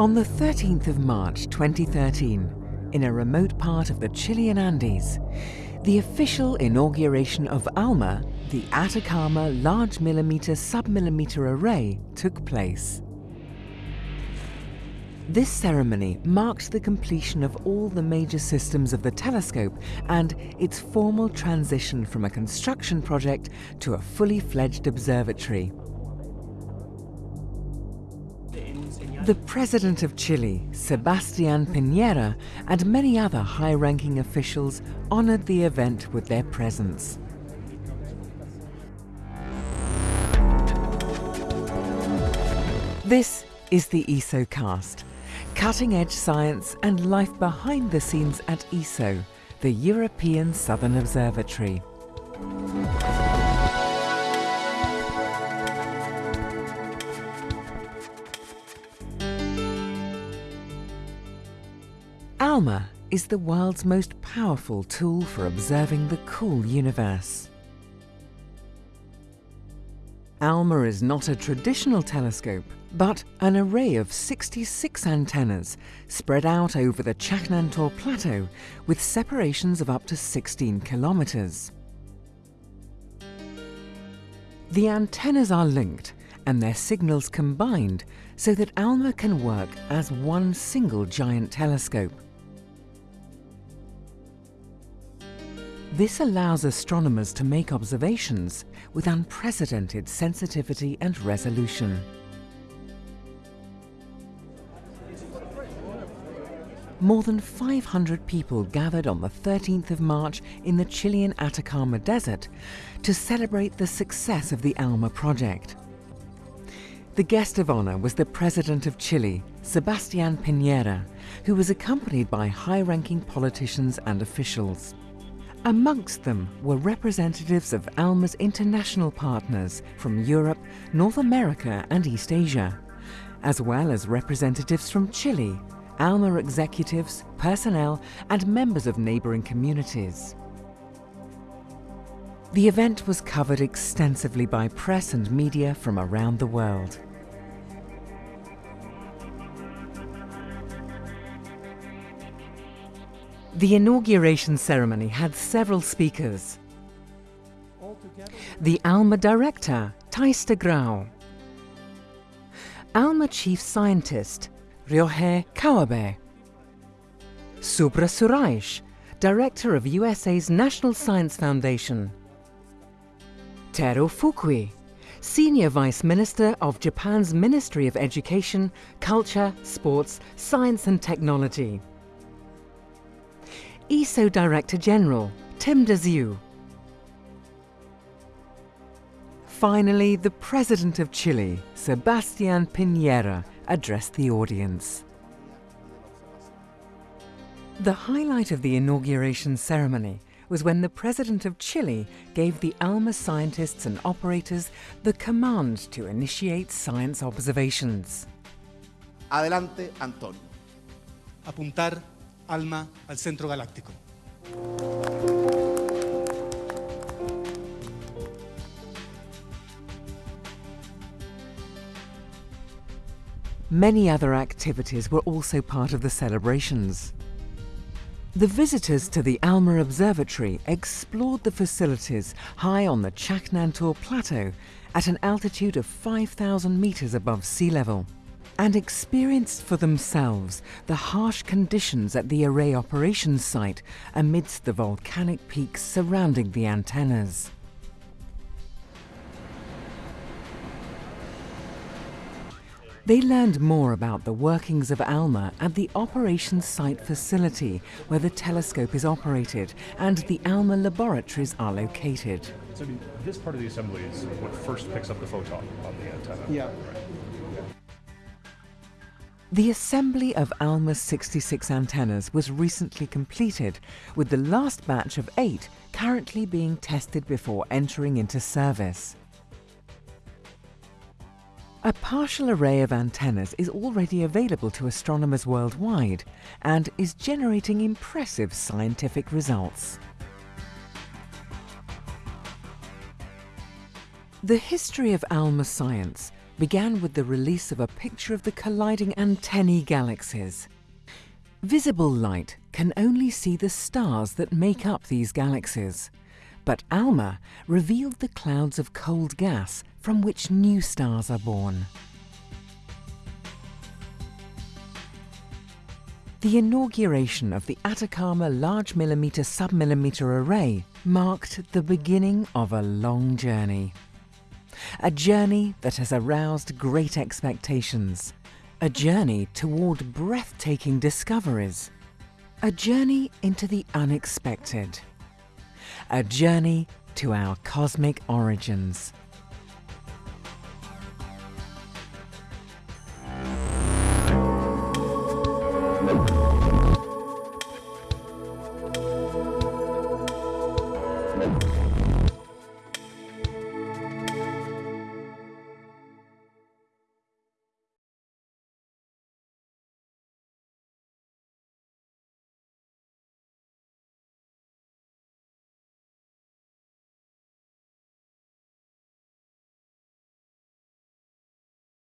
On the 13th of March 2013, in a remote part of the Chilean Andes, the official inauguration of ALMA, the Atacama Large Millimeter Submillimeter Array, took place. This ceremony marked the completion of all the major systems of the telescope and its formal transition from a construction project to a fully fledged observatory. The President of Chile, Sebastián Piñera, and many other high-ranking officials honored the event with their presence. This is the ESOcast, cutting-edge science and life behind the scenes at ESO, the European Southern Observatory. ALMA is the world's most powerful tool for observing the cool universe. ALMA is not a traditional telescope, but an array of 66 antennas spread out over the Chajnantor Plateau with separations of up to 16 kilometers. The antennas are linked and their signals combined so that ALMA can work as one single giant telescope. This allows astronomers to make observations with unprecedented sensitivity and resolution. More than 500 people gathered on the 13th of March in the Chilean Atacama Desert to celebrate the success of the ALMA project. The guest of honor was the President of Chile, Sebastián Piñera, who was accompanied by high-ranking politicians and officials. Amongst them were representatives of ALMA's international partners from Europe, North America and East Asia, as well as representatives from Chile, ALMA executives, personnel and members of neighbouring communities. The event was covered extensively by press and media from around the world. The inauguration ceremony had several speakers. The ALMA director, Thijs de Graauw. ALMA chief scientist, Ryohei Kawabe. Subra Suresh, director of USA's National Science Foundation. Teru Fukui, Senior Vice Minister of Japan's Ministry of Education, Culture, Sports, Science and Technology. ESO Director General, Tim de Zeeuw. Finally, the President of Chile, Sebastián Piñera, addressed the audience. The highlight of the inauguration ceremony was when the President of Chile gave the ALMA scientists and operators the command to initiate science observations. Adelante, Antonio. Apuntar ALMA al centro galáctico. Many other activities were also part of the celebrations. The visitors to the ALMA Observatory explored the facilities high on the Chajnantor Plateau at an altitude of 5,000 metres above sea level and experienced for themselves the harsh conditions at the array operations site amidst the volcanic peaks surrounding the antennas. They learned more about the workings of ALMA at the operations site facility where the telescope is operated and the ALMA laboratories are located. So I mean, this part of the assembly is what first picks up the photon on the antenna. Yeah. The assembly of ALMA's 66 antennas was recently completed, with the last batch of eight currently being tested before entering into service. A partial array of antennas is already available to astronomers worldwide and is generating impressive scientific results. The history of ALMA science began with the release of a picture of the colliding antennae galaxies. Visible light can only see the stars that make up these galaxies, but ALMA revealed the clouds of cold gas from which new stars are born. The inauguration of the Atacama Large Millimeter Submillimeter Array marked the beginning of a long journey. A journey that has aroused great expectations. A journey toward breathtaking discoveries. A journey into the unexpected. A journey to our cosmic origins.